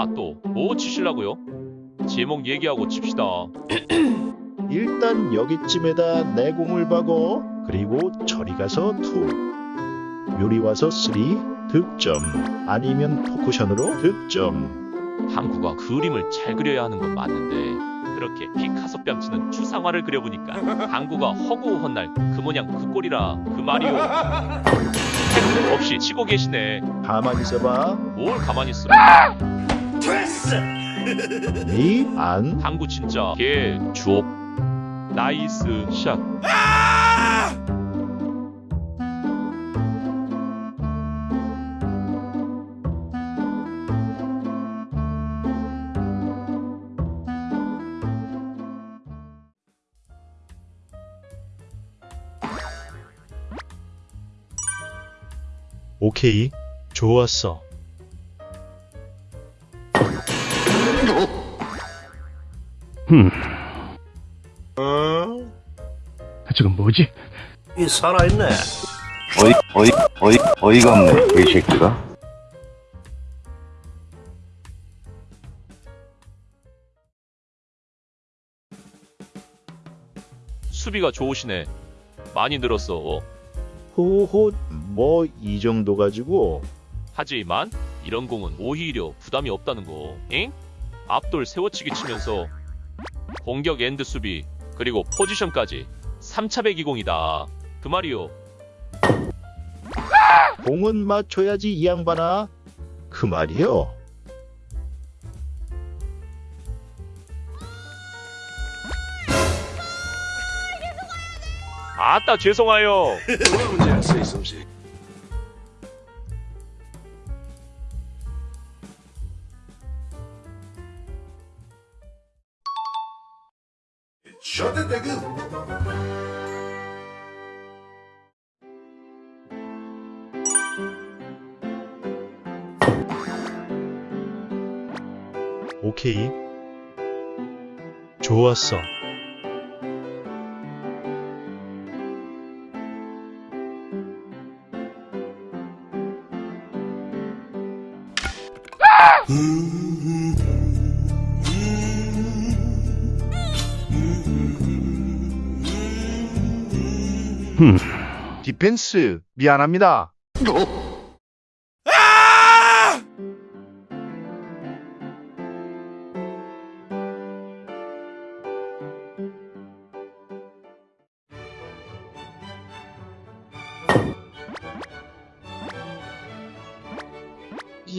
아 또 뭐 치실라고요? 제목 얘기하고 칩시다. 일단 여기쯤에다 내공을 박어 그리고 저리 가서 two 요리 와서 three 득점 아니면 four 쿠션으로 득점 항구가 그림을 잘 그려야 하는 건 맞는데 그렇게 피카소 뺨치는 추상화를 그려보니까 항구가 허구헌 날 그 모양 그 꼴이라 그 말이오. 없이 치고 계시네. 가만히 있어봐 뭘 가만히 있어. 미안? 항구 진짜 개 주옥. 나이스 샷. 오케이. 좋았어 저건 뭐지? 이 살아있네. 어이 어이 어이 어이가 없네 이 새끼가 수비가 좋으시네. 많이 늘었어. 호호 뭐 이 정도 가지고 하지만 이런 공은 오히려 부담이 없다는 거. 엥? 앞돌 세워치기 치면서 공격 and 수비 그리고 포지션까지 3차 배기공이다. 그 말이요. 공은 맞춰야지 이 양반아 그 말이요 아따 죄송해요. 문제야, 쓰이솜씨. Shut the nigga. 오케이 좋았어 디펜스 미안합니다.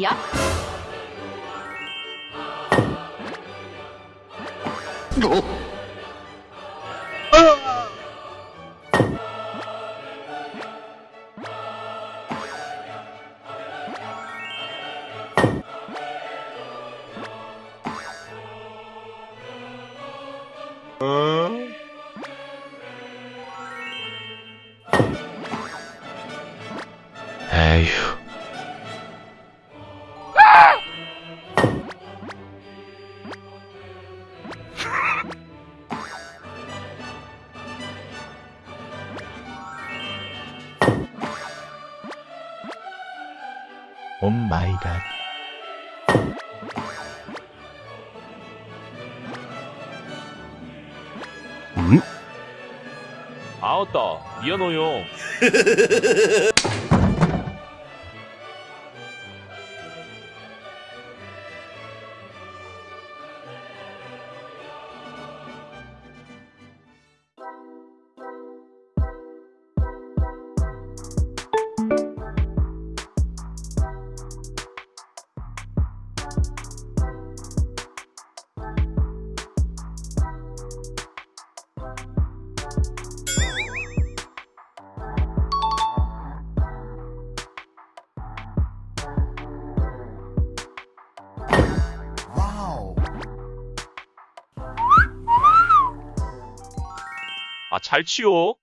야? 에휴. 오 마이 갓 아따 미안해요. 아 잘 치요.